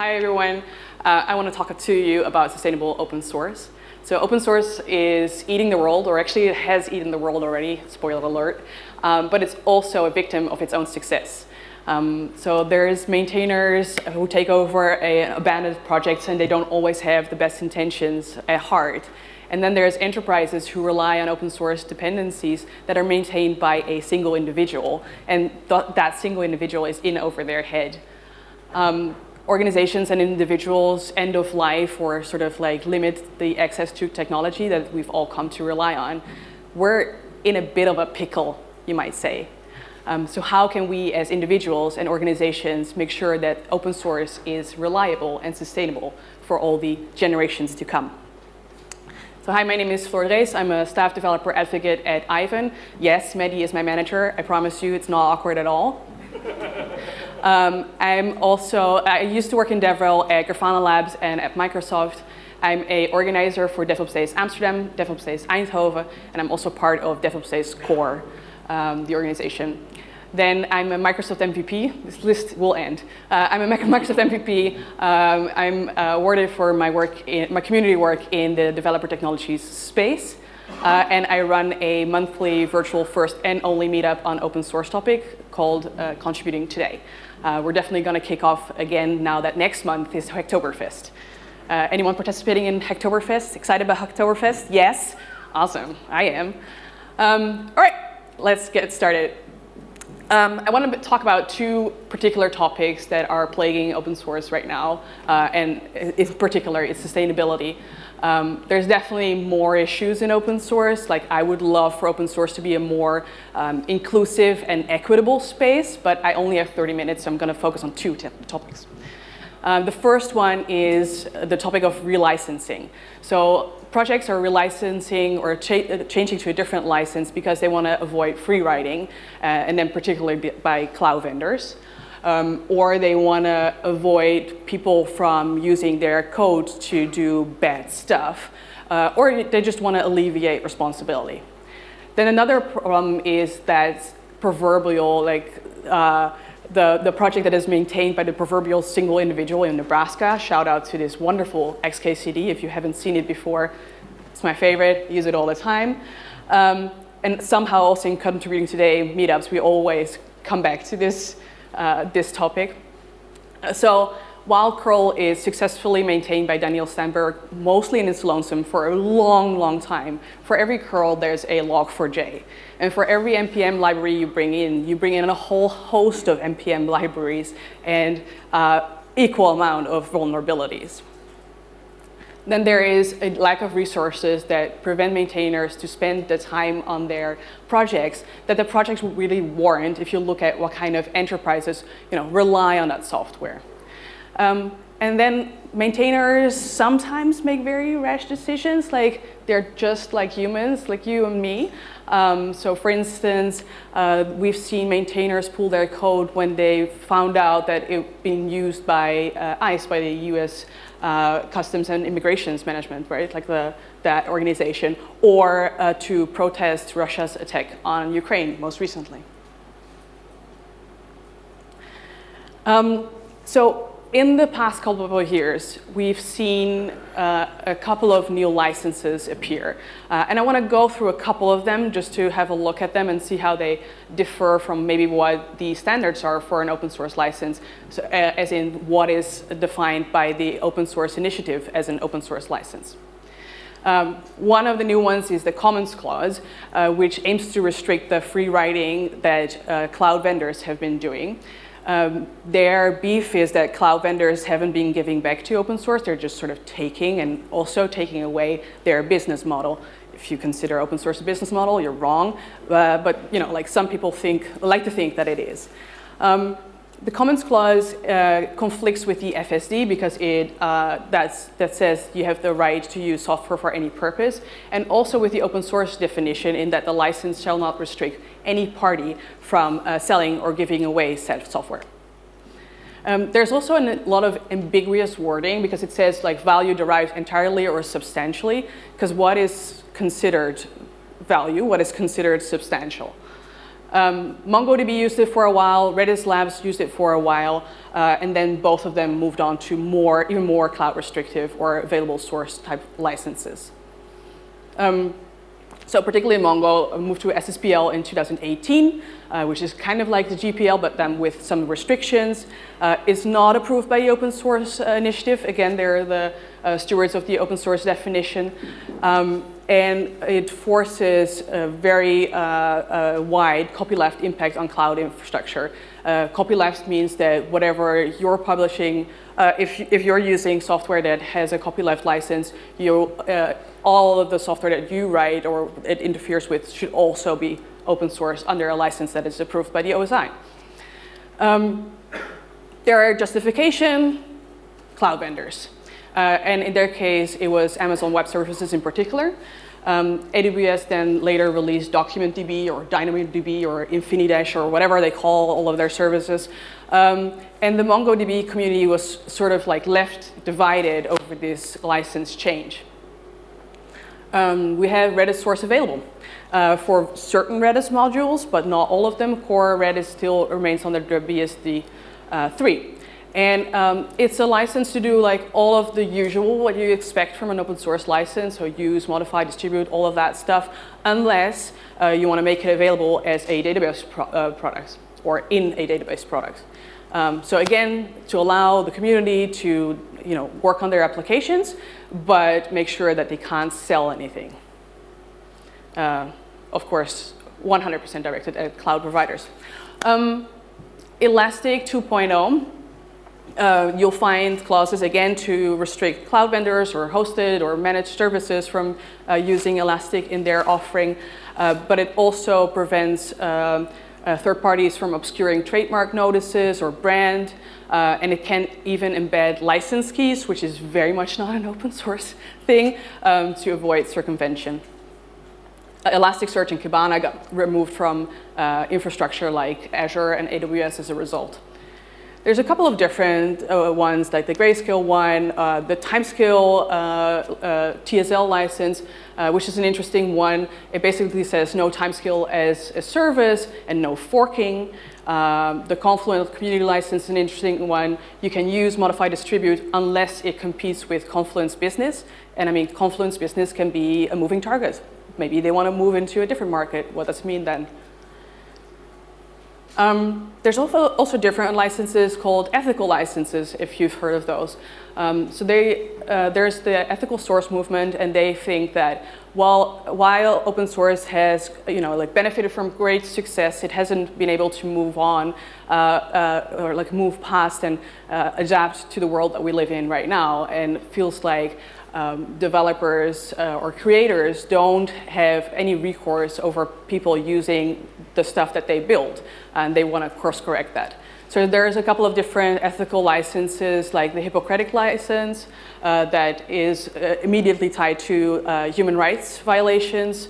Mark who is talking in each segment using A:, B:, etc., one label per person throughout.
A: hi everyone. Uh, I want to talk to you about sustainable open source. So open source is eating the world, or actually it has eaten the world already, spoiler alert, um, but it's also a victim of its own success. Um, so there's maintainers who take over a, abandoned projects and they don't always have the best intentions at heart. And then there's enterprises who rely on open source dependencies that are maintained by a single individual. And th that single individual is in over their head. Um, organizations and individuals end of life or sort of like limit the access to technology that we've all come to rely on. We're in a bit of a pickle, you might say. Um, so how can we as individuals and organizations make sure that open source is reliable and sustainable for all the generations to come? So hi, my name is Floor Drees. I'm a staff developer advocate at Aiven. Yes, Mehdi is my manager. I promise you it's not awkward at all. Um, I'm also, I used to work in DevRel at Grafana Labs and at Microsoft. I'm a organizer for DevOps Days Amsterdam, DevOps Days Eindhoven, and I'm also part of DevOps Days Core, um, the organization. Then I'm a Microsoft MVP. This list will end. Uh, I'm a Microsoft MVP. Um, I'm uh, awarded for my work, in, my community work in the developer technologies space. Uh, and I run a monthly virtual first and only meetup on open source topic called uh, Contributing Today. Uh, we're definitely going to kick off again now that next month is Hacktoberfest. Uh, anyone participating in Hacktoberfest? Excited about Hacktoberfest? Yes? Awesome, I am. Um, all right, let's get started. Um, I want to talk about two particular topics that are plaguing open source right now, uh, and in particular, it's sustainability. Um, there's definitely more issues in open source. Like I would love for open source to be a more um, inclusive and equitable space, but I only have 30 minutes, so I'm going to focus on two topics. Um, the first one is the topic of relicensing. So projects are relicensing or cha changing to a different license because they want to avoid free riding, uh, and then particularly by cloud vendors. Um, or they want to avoid people from using their code to do bad stuff, uh, or they just want to alleviate responsibility. Then another problem is that proverbial, like, uh, the, the project that is maintained by the proverbial single individual in Nebraska. Shout out to this wonderful XKCD. If you haven't seen it before, it's my favorite, use it all the time. Um, and somehow also in Contributing Today meetups, we always come back to this, uh, this topic. Uh, so while curl is successfully maintained by Daniel Stenberg, mostly in its lonesome for a long, long time, for every curl there's a log4j. And for every NPM library you bring in, you bring in a whole host of NPM libraries and uh, equal amount of vulnerabilities. Then there is a lack of resources that prevent maintainers to spend the time on their projects that the projects would really warrant if you look at what kind of enterprises you know, rely on that software. Um, and then maintainers sometimes make very rash decisions, like they're just like humans, like you and me. Um, so for instance, uh, we've seen maintainers pull their code when they found out that it being used by uh, ICE, by the US uh, Customs and Immigrations Management, right, like the, that organization, or uh, to protest Russia's attack on Ukraine most recently. Um, so in the past couple of years, we've seen uh, a couple of new licenses appear. Uh, and I want to go through a couple of them just to have a look at them and see how they differ from maybe what the standards are for an open source license, so, uh, as in what is defined by the open source initiative as an open source license. Um, one of the new ones is the Commons Clause, uh, which aims to restrict the free riding that uh, cloud vendors have been doing. Um, their beef is that cloud vendors haven't been giving back to open source. They're just sort of taking and also taking away their business model. If you consider open source a business model, you're wrong. Uh, but you know, like some people think, like to think that it is. Um, the Commons Clause uh, conflicts with the FSD because it uh, that says you have the right to use software for any purpose, and also with the open source definition in that the license shall not restrict any party from uh, selling or giving away said software. Um, there's also a lot of ambiguous wording because it says like value derived entirely or substantially, because what is considered value, what is considered substantial? Um, MongoDB used it for a while, Redis Labs used it for a while, uh, and then both of them moved on to more, even more cloud restrictive or available source type licenses. Um, so particularly Mongo moved to SSPL in 2018, uh, which is kind of like the GPL, but then with some restrictions. Uh, it's not approved by the open source uh, initiative. Again, they're the uh, stewards of the open source definition. Um, and it forces a very uh, uh, wide copyleft impact on cloud infrastructure. copyleft means that whatever you're publishing, if, if you're using software that has a copyleft license, you all of the software that you write or it interferes with should also be open source under a license that is approved by the OSI. Um, there are justification cloud vendors. Uh, and in their case, it was Amazon Web Services in particular. Um, AWS then later released DocumentDB or DynamoDB or Infinidash or whatever they call all of their services. Um, and the MongoDB community was sort of like left divided over this license change um, we have Redis source available uh, for certain Redis modules, but not all of them. Core Redis still remains under the BSD uh, 3. And um, it's a license to do like all of the usual, what you expect from an open source license, so use, modify, distribute, all of that stuff, unless uh, you want to make it available as a database pro uh, product or in a database product. Um, so again, to allow the community to you know, work on their applications, but make sure that they can't sell anything. Uh, of course, 100% directed at cloud providers. Um, Elastic 2.0, uh, you'll find clauses again to restrict cloud vendors or hosted or managed services from uh, using Elastic in their offering, uh, but it also prevents um, third parties from obscuring trademark notices or brand, and it can even embed license keys, which is very much not an open source thing, um, to avoid circumvention. Elasticsearch and Kibana got removed from infrastructure like Azure and AWS as a result. There's a couple of different uh, ones, like the Grayscale one, uh, the Timescale uh, uh TSL license, uh, which is an interesting one. It basically says no timescale as a service and no forking. Um, the Confluent community license is an interesting one. You can use modify distribute unless it competes with Confluent's business. And I mean, Confluent's business can be a moving target. Maybe they want to move into a different market. What does it mean then? Um, there's also, also different licenses called ethical licenses, if you've heard of those. Um, so they, uh, there's the ethical source movement, and they think that while, while open source has you know, like benefited from great success, it hasn't been able to move on uh, uh, or like move past and uh, adapt to the world that we live in right now, and feels like um, developers uh, or creators don't have any recourse over people using the stuff that they build and they want to course correct that. So there's a couple of different ethical licenses like the Hippocratic license uh, that is uh, immediately tied to uh, human rights violations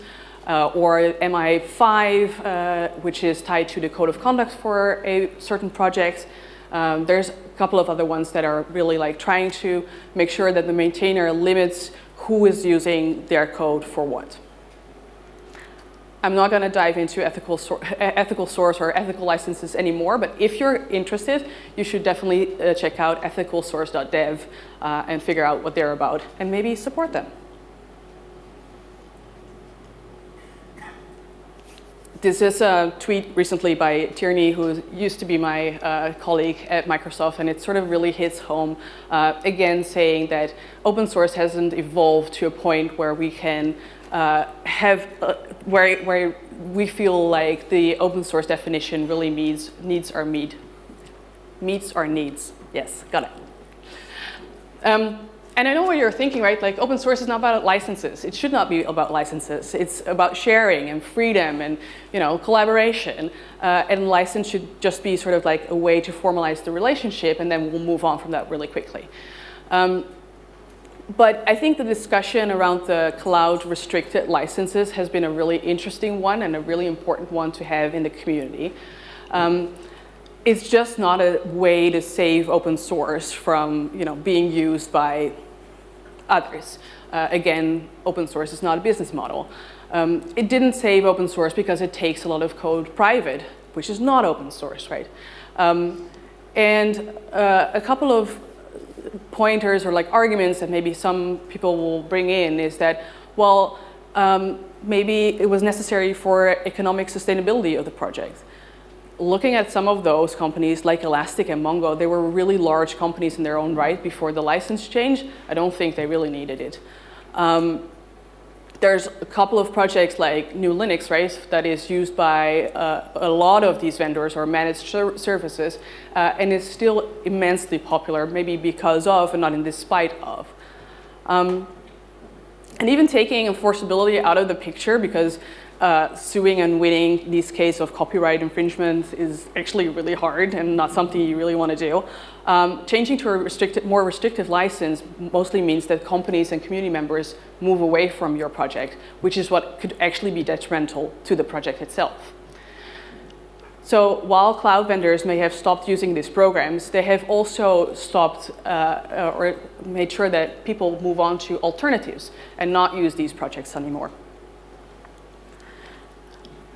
A: uh, or MI5 uh, which is tied to the code of conduct for a certain project. Um, there's a couple of other ones that are really like trying to make sure that the maintainer limits who is using their code for what. I'm not going to dive into ethical, so ethical source or ethical licenses anymore, but if you're interested, you should definitely uh, check out ethicalsource.dev uh, and figure out what they're about and maybe support them. This is a tweet recently by Tierney, who used to be my uh, colleague at Microsoft, and it sort of really hits home, uh, again saying that open source hasn't evolved to a point where we can uh, have, uh, where, where we feel like the open source definition really meets, needs our need. Meets our needs, yes, got it. Um, and I know what you're thinking, right? Like open source is not about licenses. It should not be about licenses. It's about sharing and freedom and you know collaboration. Uh, and license should just be sort of like a way to formalize the relationship, and then we'll move on from that really quickly. Um, but I think the discussion around the cloud restricted licenses has been a really interesting one and a really important one to have in the community. Um, it's just not a way to save open source from you know, being used by others. Uh, again, open source is not a business model. Um, it didn't save open source because it takes a lot of code private, which is not open source, right? Um, and uh, a couple of pointers or like arguments that maybe some people will bring in is that, well, um, maybe it was necessary for economic sustainability of the project looking at some of those companies like Elastic and Mongo, they were really large companies in their own right before the license change. I don't think they really needed it. Um, there's a couple of projects like GNU Linux, right, that is used by uh, a lot of these vendors or managed ser services, uh, and is still immensely popular, maybe because of and not in despite of. Um, and even taking enforceability out of the picture, because uh, suing and winning this case of copyright infringement is actually really hard and not something you really want to do. Um, changing to a restricted, more restrictive license mostly means that companies and community members move away from your project, which is what could actually be detrimental to the project itself. So while cloud vendors may have stopped using these programs, they have also stopped uh, or made sure that people move on to alternatives and not use these projects anymore.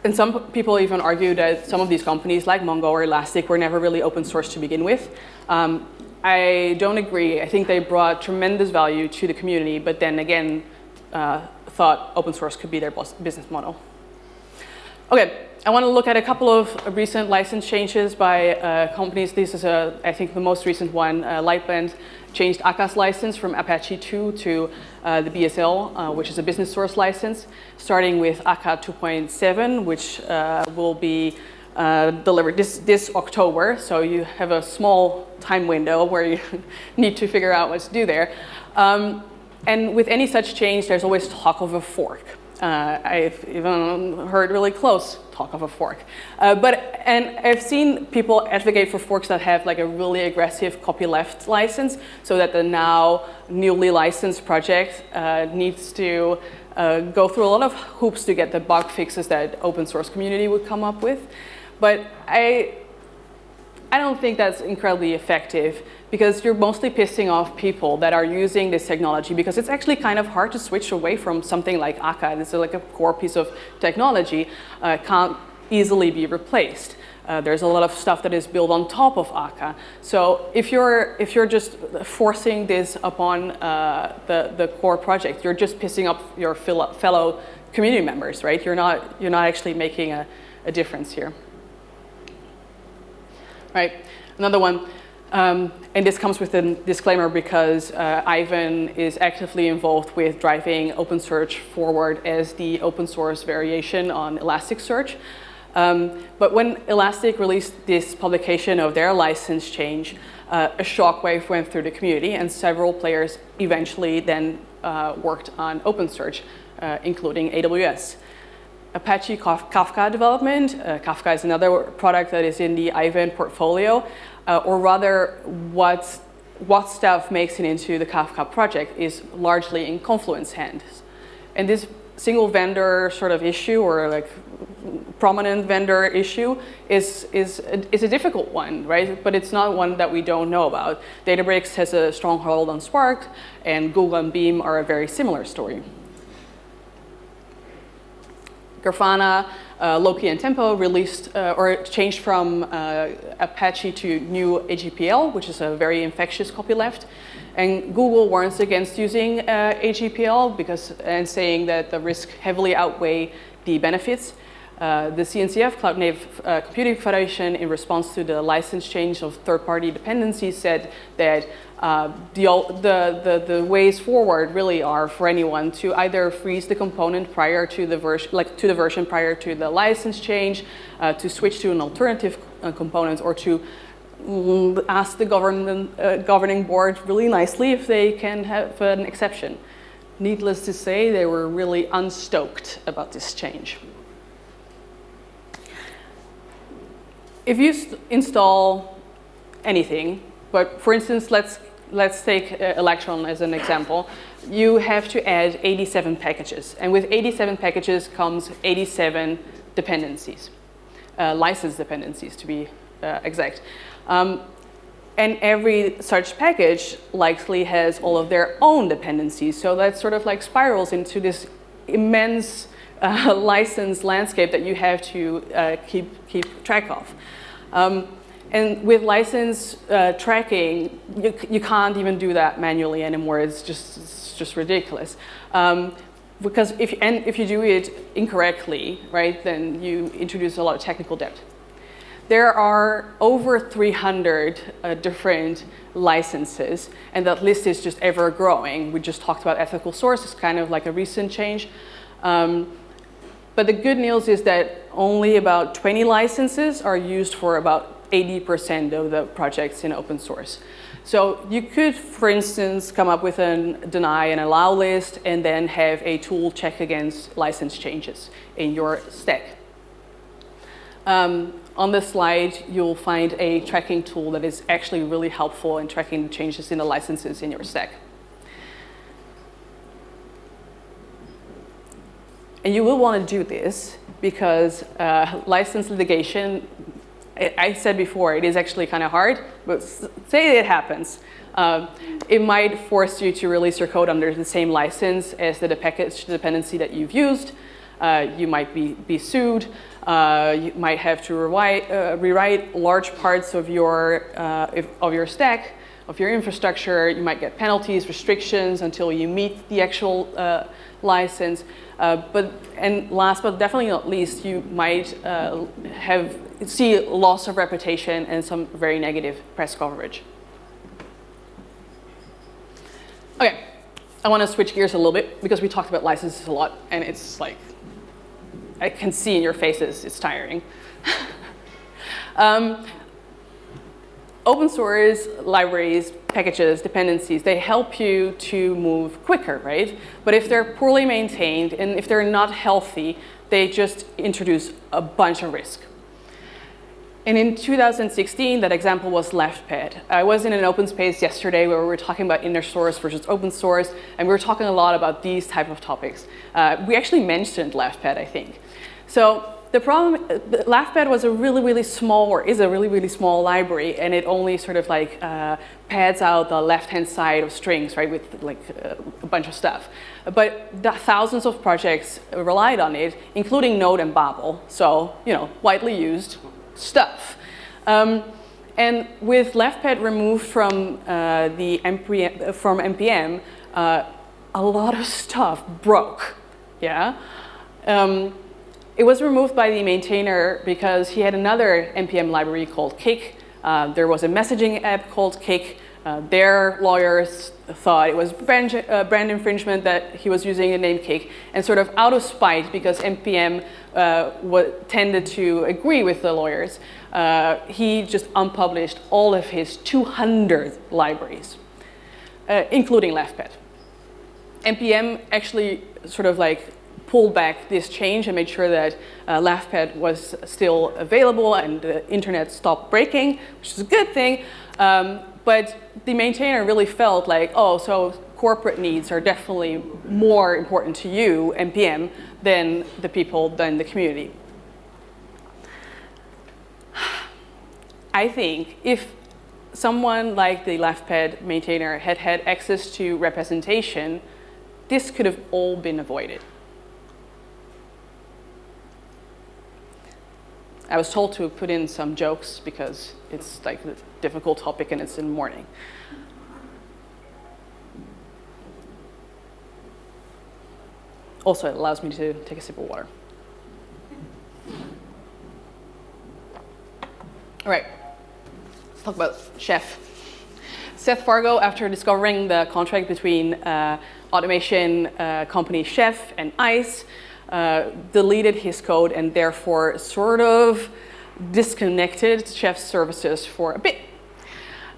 A: And some people even argue that some of these companies like Mongo or Elastic were never really open source to begin with. Um, I don't agree. I think they brought tremendous value to the community, but then again, uh, thought open source could be their business model. Okay, I want to look at a couple of recent license changes by uh, companies. This is, a, I think, the most recent one. Uh, Lightbend changed Akka's license from Apache 2 to uh, the BSL, uh, which is a business source license, starting with Aka 2.7, which uh, will be uh, delivered this, this October. So you have a small time window where you need to figure out what to do there. Um, and with any such change, there's always talk of a fork. Uh, I've even heard really close talk of a fork. Uh, but, and I've seen people advocate for forks that have like a really aggressive copyleft license so that the now newly licensed project uh, needs to uh, go through a lot of hoops to get the bug fixes that open source community would come up with. But I, I don't think that's incredibly effective because you're mostly pissing off people that are using this technology because it's actually kind of hard to switch away from something like Akka. This is like a core piece of technology, uh, can't easily be replaced. Uh, there's a lot of stuff that is built on top of Akka. So if you're, if you're just forcing this upon uh, the, the core project, you're just pissing up your fellow community members, right? You're not, you're not actually making a, a difference here. Right, another one. Um, and this comes with a disclaimer because uh, Aiven is actively involved with driving OpenSearch forward as the open source variation on Elasticsearch. Um, but when Elastic released this publication of their license change, uh, a shockwave went through the community and several players eventually then uh, worked on OpenSearch, uh, including AWS. Apache Kafka development, uh, Kafka is another product that is in the Aiven portfolio, uh, or rather what, what stuff makes it into the Kafka project is largely in Confluent's hands. And this single vendor sort of issue or like prominent vendor issue is, is, is a difficult one, right? But it's not one that we don't know about. Databricks has a stronghold on Spark and Google and Beam are a very similar story. Grafana uh, Loki and Tempo released uh, or changed from uh, Apache to new AGPL, which is a very infectious copyleft. And Google warns against using uh, AGPL because and saying that the risk heavily outweigh the benefits. Uh, the CNCF, Cloud Native uh, Computing Federation, in response to the license change of third-party dependencies, said that uh, the, the, the, the, ways forward really are for anyone to either freeze the component prior to the version, like to the version prior to the license change, uh, to switch to an alternative uh, component, or to ask the government, uh, governing board really nicely if they can have an exception. Needless to say, they were really unstoked about this change. If you install anything, but for instance, let's let's take uh, Electron as an example. You have to add 87 packages. And with 87 packages comes 87 dependencies, uh, license dependencies to be uh, exact. Um, and every such package likely has all of their own dependencies. So that sort of like spirals into this immense uh, license landscape that you have to uh, keep, keep track of. Um, and with license uh, tracking, you, you can't even do that manually anymore. It's just, it's just ridiculous. Um, because if, and if you do it incorrectly, right, then you introduce a lot of technical debt. There are over 300 uh, different licenses, and that list is just ever growing. We just talked about ethical source, it's kind of like a recent change. Um, but the good news is that only about 20 licenses are used for about 80% of the projects in open source. So you could, for instance, come up with a deny and allow list and then have a tool check against license changes in your stack. Um, on this slide, you'll find a tracking tool that is actually really helpful in tracking changes in the licenses in your stack. And you will want to do this because uh, license litigation I said before, it is actually kind of hard, but say it happens. Um, it might force you to release your code under the same license as the package dependency that you've used. Uh, you might be, be sued. Uh, you might have to rewrite, uh, rewrite large parts of your, uh, if, of your stack, of your infrastructure. You might get penalties, restrictions until you meet the actual uh, license. Uh, but and last but definitely not least, you might uh, have see loss of reputation and some very negative press coverage. Okay, I want to switch gears a little bit because we talked about licenses a lot, and it's like I can see in your faces it's tiring. um, open source libraries, packages, dependencies, they help you to move quicker, right? But if they're poorly maintained and if they're not healthy, they just introduce a bunch of risk. And in 2016, that example was LeftPad. I was in an open space yesterday where we were talking about inner source versus open source, and we were talking a lot about these type of topics. Uh, we actually mentioned LeftPad, I think. So the problem, LeftPad was a really, really small, or is a really, really small library, and it only sort of like uh, pads out the left-hand side of strings, right, with like a bunch of stuff. But thousands of projects relied on it, including Node and Babel, so, you know, widely used stuff. Um, and with LeftPad removed from uh, the NPM, from NPM, uh, a lot of stuff broke, yeah? Um, it was removed by the maintainer because he had another NPM library called Cake. Uh, there was a messaging app called Cake. Uh, their lawyers thought it was brand, uh, brand, infringement that he was using the name Cake And sort of out of spite, because NPM uh, tended to agree with the lawyers, uh, he just unpublished all of his 200 libraries, uh, including LeftPad. NPM actually sort of like pulled back this change and made sure that uh, LeftPad was still available and the internet stopped breaking, which is a good thing. Um, but the maintainer really felt like, oh, so corporate needs are definitely more important to you, NPM, than the people, than the community. I think if someone like the LeftPad maintainer had had access to representation, this could have all been avoided. I was told to put in some jokes because it's like a difficult topic and it's in the morning. Also, it allows me to take a sip of water. All right, let's talk about Chef. Seth Vargo, after discovering the contract between uh, automation uh, company Chef and ICE, uh, deleted his code and therefore sort of disconnected Chef's services for a bit.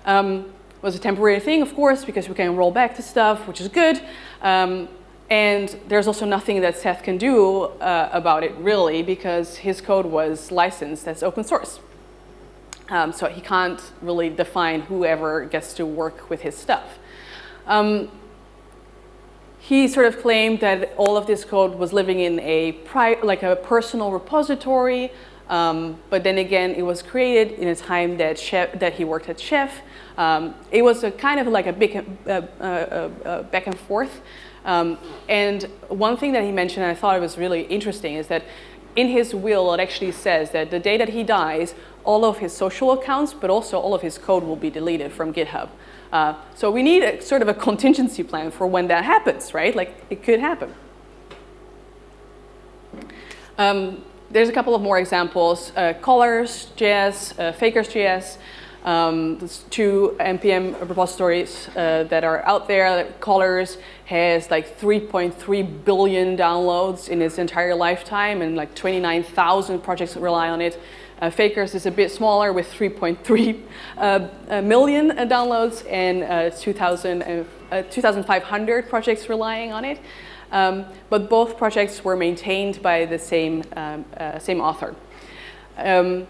A: Um, was a temporary thing, of course, because we can roll back the stuff, which is good. Um, and there's also nothing that Seth can do uh, about it, really, because his code was licensed as open source. Um, so he can't really define whoever gets to work with his stuff. Um, he sort of claimed that all of this code was living in a like a personal repository, um, but then again, it was created in a time that chef, that he worked at Chef. Um, it was a kind of like a big uh, uh, uh, back and forth. Um, and one thing that he mentioned, and I thought it was really interesting, is that in his will, it actually says that the day that he dies, all of his social accounts, but also all of his code will be deleted from GitHub. Uh, so we need a, sort of a contingency plan for when that happens, right? Like it could happen. Um, there's a couple of more examples. Uh, JS, uh, Fakers.js, um, two NPM repositories uh, that are out there. Colors has like 3.3 billion downloads in its entire lifetime and like 29,000 projects rely on it. Uh, Fakers is a bit smaller with 3.3 uh, million downloads and uh, 2,500 uh, projects relying on it. Um, but both projects were maintained by the same, um, uh, same author. Um,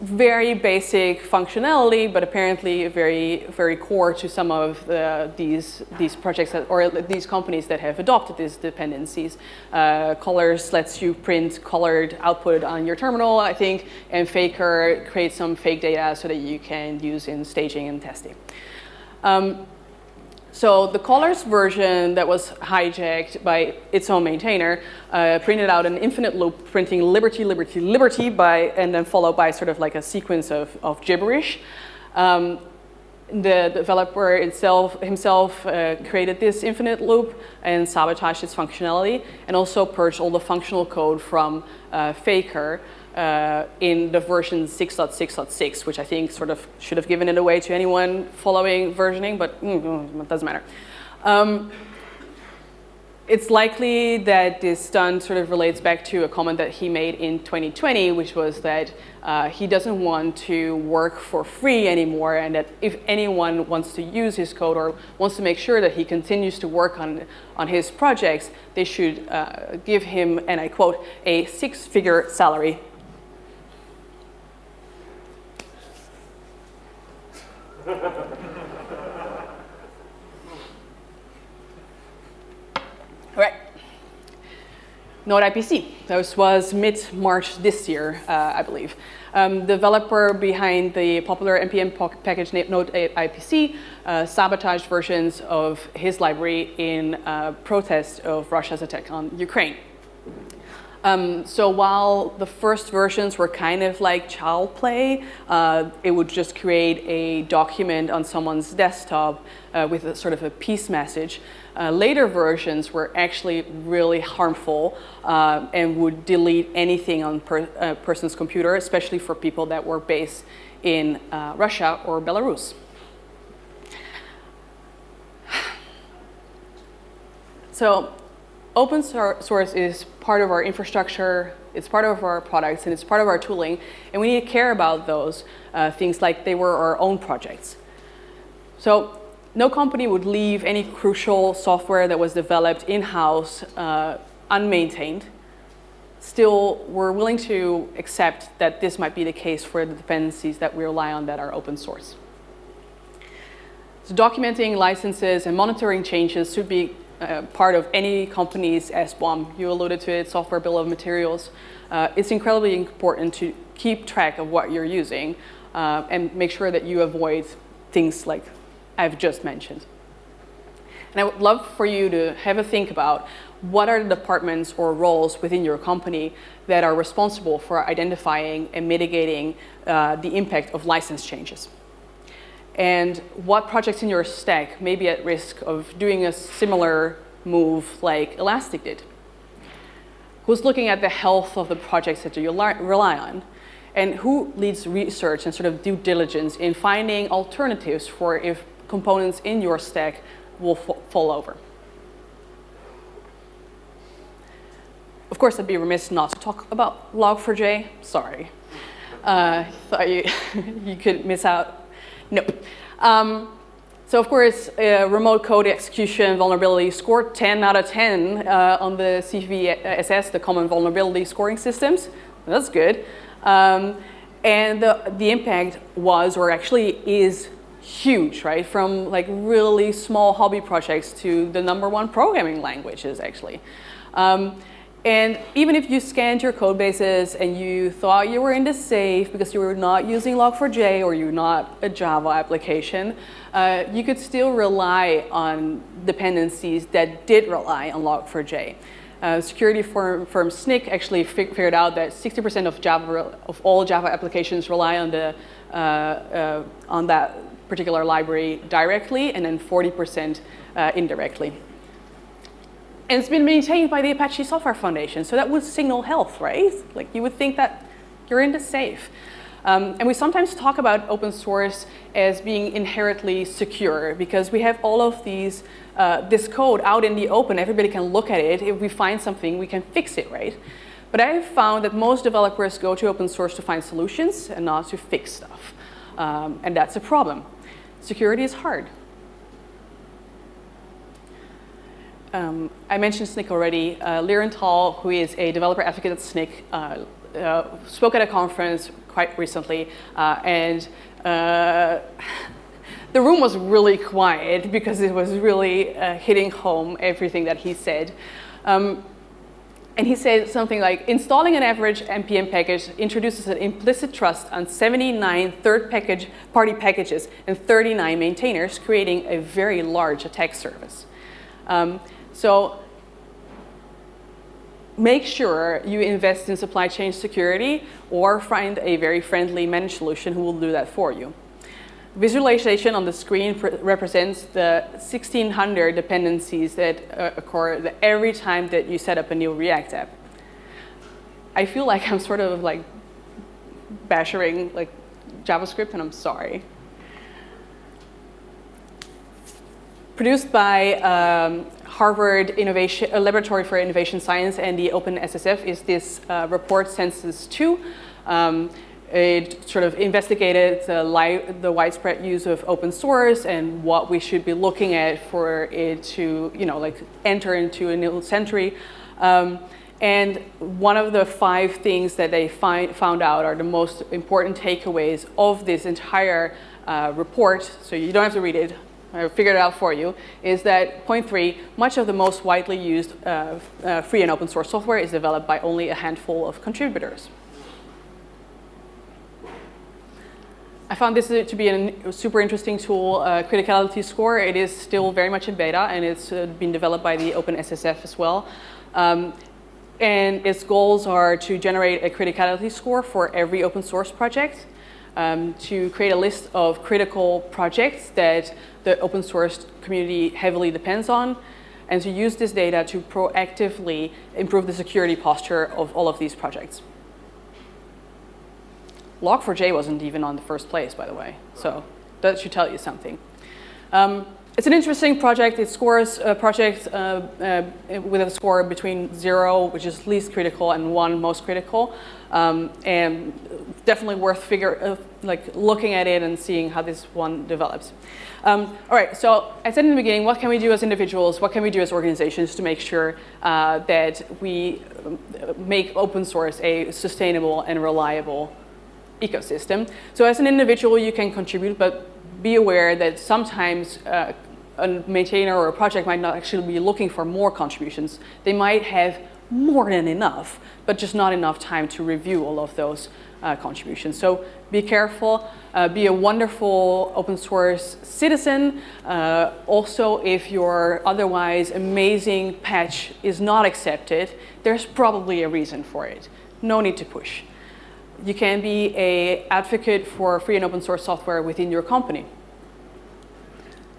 A: very basic functionality, but apparently very, very core to some of the, these, these projects that, or these companies that have adopted these dependencies. Uh, Colors lets you print colored output on your terminal, I think, and Faker creates some fake data so that you can use in staging and testing. Um, so the colors version that was hijacked by its own maintainer uh, printed out an infinite loop printing liberty, liberty, liberty by, and then followed by sort of like a sequence of, of gibberish. Um, the developer itself, himself uh, created this infinite loop and sabotaged its functionality and also purged all the functional code from uh, Faker uh, in the version 6.6.6, which I think sort of should have given it away to anyone following versioning, but mm, mm, it doesn't matter. Um, it's likely that this stunt sort of relates back to a comment that he made in 2020, which was that uh, he doesn't want to work for free anymore and that if anyone wants to use his code or wants to make sure that he continues to work on, on his projects, they should uh, give him, and I quote, a six-figure salary right. Node IPC. This was mid-March this year, uh, I believe. Um, developer behind the popular NPM package Node IPC uh, sabotaged versions of his library in uh, protest of Russia's attack on Ukraine. Um, so while the first versions were kind of like child play, uh, it would just create a document on someone's desktop uh, with a sort of a peace message. Uh, later versions were actually really harmful uh, and would delete anything on a uh, person's computer, especially for people that were based in uh, Russia or Belarus. So open source is part of our infrastructure, it's part of our products, and it's part of our tooling, and we need to care about those uh, things like they were our own projects. So no company would leave any crucial software that was developed in-house uh, unmaintained. Still, we're willing to accept that this might be the case for the dependencies that we rely on that are open source. So documenting licenses and monitoring changes should be uh, part of any company's SBOM. You alluded to it, software bill of materials. Uh, it's incredibly important to keep track of what you're using uh, and make sure that you avoid things like I've just mentioned. And I would love for you to have a think about what are the departments or roles within your company that are responsible for identifying and mitigating uh, the impact of license changes and what projects in your stack may be at risk of doing a similar move like Elastic did. Who's looking at the health of the projects that you rely on? And who leads research and sort of due diligence in finding alternatives for if components in your stack will fall over? Of course, I'd be remiss not to talk about Log4j. Sorry. Uh, thought you, you could miss out Nope. Um, so of course, uh, remote code execution vulnerability scored 10 out of 10 uh, on the CVSS, the Common Vulnerability Scoring Systems. That's good. Um, and the, the impact was, or actually is, huge, right? From like really small hobby projects to the number one programming languages, actually. Um, And even if you scanned your code bases and you thought you were in the safe because you were not using Log4j or you're not a Java application, uh, you could still rely on dependencies that did rely on Log4j. Uh, security firm, firm Snyk actually figured out that 60% of Java of all Java applications rely on the uh, uh on that particular library directly, and then 40% uh, indirectly. And it's been maintained by the Apache Software Foundation, so that would signal health, right? Like you would think that you're in the safe. Um, and we sometimes talk about open source as being inherently secure because we have all of these, uh, this code out in the open. Everybody can look at it. If we find something, we can fix it, right? But I have found that most developers go to open source to find solutions and not to fix stuff. Um, and that's a problem. Security is hard. Um, I mentioned Snyk already. Uh, Liran Tal, who is a developer advocate at Snyk, uh, uh, spoke at a conference quite recently, uh, and uh, the room was really quiet because it was really uh, hitting home everything that he said. Um, and he said something like, installing an average NPM package introduces an implicit trust on 79 third package party packages and 39 maintainers, creating a very large attack surface. Um, so make sure you invest in supply chain security or find a very friendly managed solution who will do that for you. Visualization on the screen represents the 1600 dependencies that uh, occur every time that you set up a new React app. I feel like I'm sort of like bashing like JavaScript and I'm sorry. Produced by um, Harvard Innovation, uh, Laboratory for Innovation Science and the OpenSSF is this uh, report Census 2. Um, it sort of investigated the, the, widespread use of open source and what we should be looking at for it to, you know, like enter into a new century. Um, and one of the five things that they find, found out are the most important takeaways of this entire uh, report. So you don't have to read it. I figured it out for you, is that point three, much of the most widely used uh, uh, free and open source software is developed by only a handful of contributors. I found this to be a super interesting tool, uh, criticality score. It is still very much in beta and it's uh, been developed by the OpenSSF as well. Um, and its goals are to generate a criticality score for every open source project um, to create a list of critical projects that the open source community heavily depends on, and to use this data to proactively improve the security posture of all of these projects. Log4j wasn't even on the first place, by the way, so that should tell you something. Um, it's an interesting project. It scores a project uh, uh, with a score between zero, which is least critical, and one, most critical. Um, and definitely worth figure, uh, like looking at it and seeing how this one develops. Um, all right, so I said in the beginning, what can we do as individuals? What can we do as organizations to make sure uh, that we um, make open source a sustainable and reliable ecosystem? So as an individual, you can contribute, but be aware that sometimes uh, a maintainer or a project might not actually be looking for more contributions. They might have more than enough, but just not enough time to review all of those uh, contributions. So be careful, uh, be a wonderful open source citizen. Uh, also, if your otherwise amazing patch is not accepted, there's probably a reason for it. No need to push. You can be a advocate for free and open source software within your company.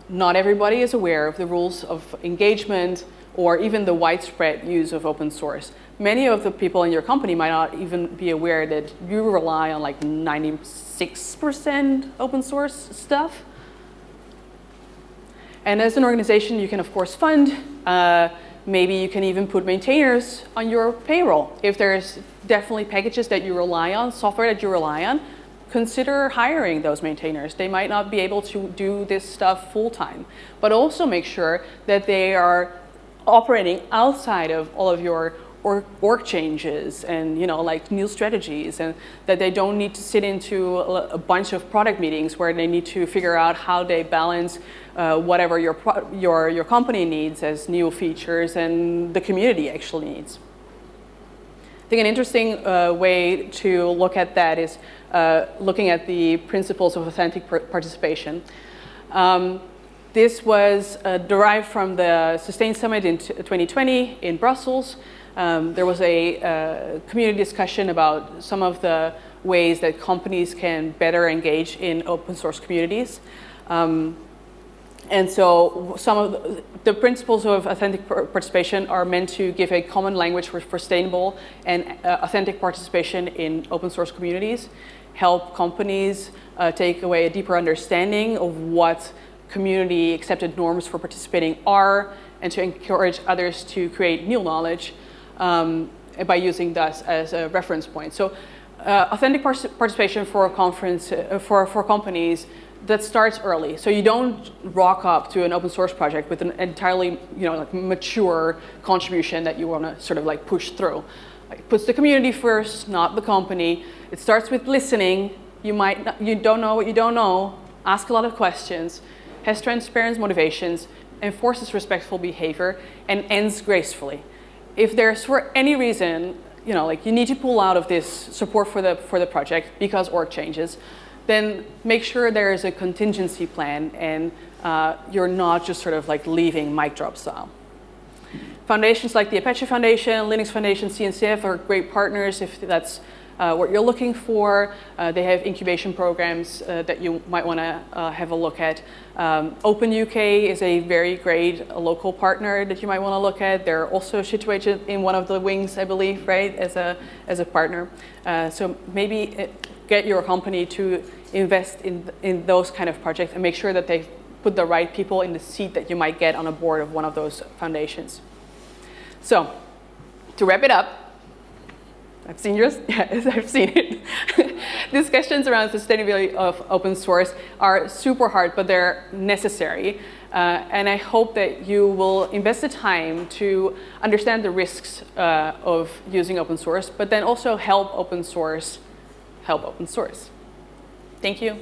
A: Not everybody is aware of the rules of engagement or even the widespread use of open source. Many of the people in your company might not even be aware that you rely on like 96% open source stuff. And as an organization, you can of course fund uh, Maybe you can even put maintainers on your payroll. If there's definitely packages that you rely on, software that you rely on, consider hiring those maintainers. They might not be able to do this stuff full time, but also make sure that they are operating outside of all of your org changes and you know like new strategies and that they don't need to sit into a, a bunch of product meetings where they need to figure out how they balance uh, whatever your, your, your company needs as new features and the community actually needs. I think an interesting uh, way to look at that is uh, looking at the principles of authentic participation. Um, this was uh, derived from the Sustain Summit in 2020 in Brussels. Um, there was a uh, community discussion about some of the ways that companies can better engage in open source communities. Um, and so some of the, the, principles of authentic participation are meant to give a common language for, sustainable and uh, authentic participation in open source communities, help companies uh, take away a deeper understanding of what community accepted norms for participating are, and to encourage others to create new knowledge um, by using this as a reference point. So uh, authentic participation for a conference, uh, for, for companies that starts early. So you don't rock up to an open source project with an entirely, you know, like mature contribution that you want to sort of like push through. It puts the community first, not the company. It starts with listening. You might, not, you don't know what you don't know. Ask a lot of questions. Has transparent motivations, enforces respectful behavior, and ends gracefully. If there's for any reason, you know, like you need to pull out of this support for the for the project because org changes, then make sure there is a contingency plan and uh, you're not just sort of like leaving mic drop style. Foundations like the Apache Foundation, Linux Foundation, CNCF are great partners if that's uh, what you're looking for. Uh, they have incubation programs uh, that you might want to uh, have a look at. Um, Open UK is a very great local partner that you might want to look at. They're also situated in one of the wings, I believe, right, as a, as a partner. Uh, so maybe get your company to invest in, in those kind of projects and make sure that they put the right people in the seat that you might get on a board of one of those foundations. So to wrap it up, I've seen yours, yes, I've seen it. Discussions around sustainability of open source are super hard, but they're necessary. Uh, and I hope that you will invest the time to understand the risks uh, of using open source, but then also help open source help open source. Thank you.